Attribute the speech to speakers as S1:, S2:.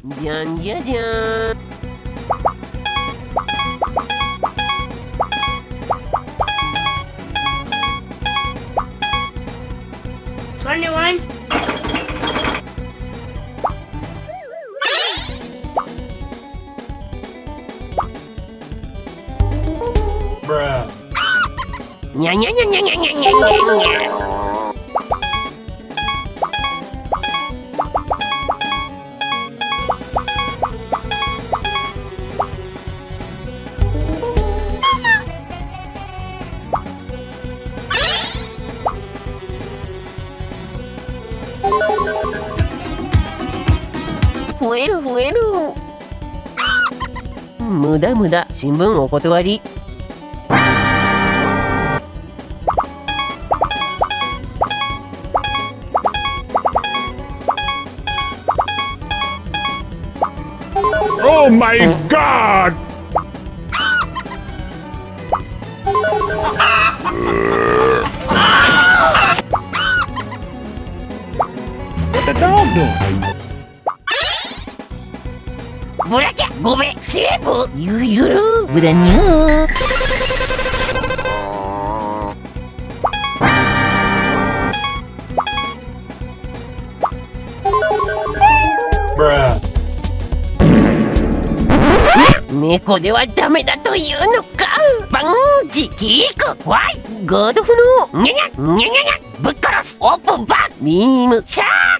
S1: Dyan.
S2: Twenty-one.
S3: Bruh.
S1: 増える増える。無駄無駄。新聞お断り。
S3: Oh my god!
S4: What the dog doing?
S1: ブラキャごめんセー。ブゆゆるブラニュー。
S3: Bruh.
S1: 猫ではダメだというのかバンジキー。クワイガー。ドフのニャニャニャニャニャぶっ殺すオー。プンバッビー。ムシャー。